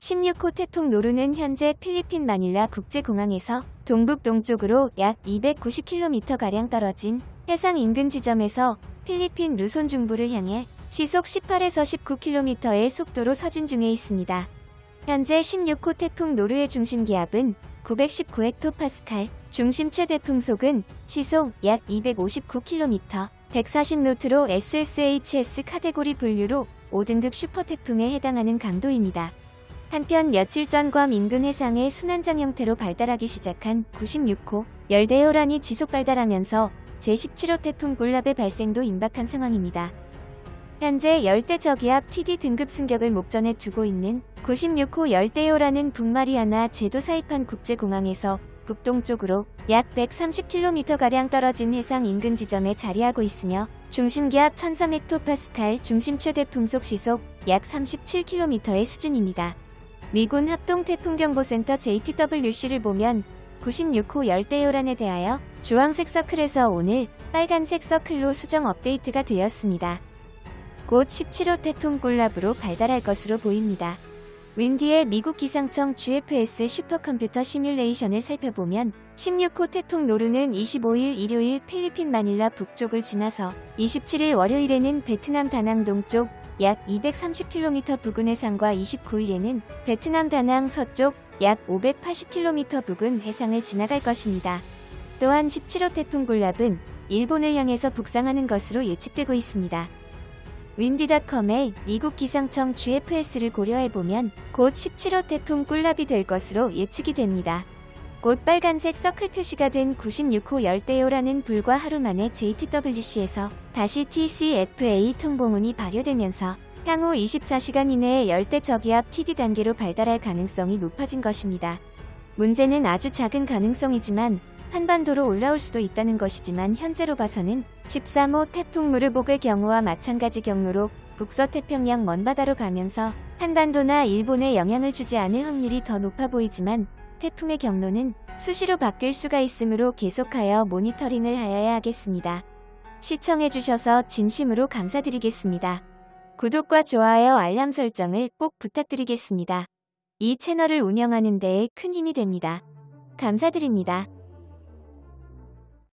16호 태풍 노루는 현재 필리핀 마닐라 국제공항에서 동북 동쪽으로 약 290km가량 떨어진 해상 인근 지점에서 필리핀 루손 중부를 향해 시속 18에서 19km의 속도로 서진 중에 있습니다. 현재 16호 태풍 노루의 중심 기압은 919헥토파스칼, 중심 최대 풍속은 시속 약 259km, 140노트로 SSHS 카테고리 분류로 5등급 슈퍼태풍에 해당하는 강도입니다. 한편 며칠 전 괌 인근 해상에 순환장 형태로 발달하기 시작한 96호 열대요란이 지속 발달하면서 제17호 태풍 굴랍의 발생도 임박한 상황입니다. 현재 열대 저기압 TD 등급 승격을 목전에 두고 있는 96호 열대요라는 북마리아나 제도 사이판 국제공항에서 북동쪽으로 약 130km가량 떨어진 해상 인근 지점에 자리하고 있으며 중심기압 1300헥토파스칼 중심 최대 풍속 시속 약 37km의 수준입니다. 미군 합동태풍경보센터 JTWC를 보면 96호 열대요란에 대하여 주황색 서클에서 오늘 빨간색 서클로 수정 업데이트가 되었습니다. 곧 17호 태풍 꿀랍으로 발달할 것으로 보입니다. 윈디의 미국 기상청 GFS 슈퍼컴퓨터 시뮬레이션을 살펴보면 16호 태풍 노르는 25일 일요일 필리핀 마닐라 북쪽을 지나서 27일 월요일에는 베트남 다낭 동쪽 약 230km 부근 해상과 29일에는 베트남 다낭 서쪽 약 580km 부근 해상을 지나갈 것입니다. 또한 17호 태풍 굴랍은 일본을 향해서 북상하는 것으로 예측되고 있습니다. 윈디닷컴의 미국 기상청 GFS를 고려해보면 곧 17호 태풍 꿀랍이 될 것으로 예측이 됩니다. 곧 빨간색 서클 표시가 된 96호 열대요라는 불과 하루 만에 JTWC에서 다시 TCFA 통보문이 발효되면서 향후 24시간 이내에 열대 저기압 TD 단계로 발달할 가능성이 높아진 것입니다. 문제는 아주 작은 가능성이지만 한반도로 올라올 수도 있다는 것이지만 현재로 봐서는 13호 태풍 무르복의 경우와 마찬가지 경로로 북서태평양 먼바다로 가면서 한반도나 일본에 영향을 주지 않을 확률이 더 높아 보이지만 태풍의 경로는 수시로 바뀔 수가 있으므로 계속하여 모니터링을 하여야 하겠습니다. 시청해주셔서 진심으로 감사드리겠습니다. 구독과 좋아요 알람 설정을 꼭 부탁드리겠습니다. 이 채널을 운영하는 데에 큰 힘이 됩니다. 감사드립니다.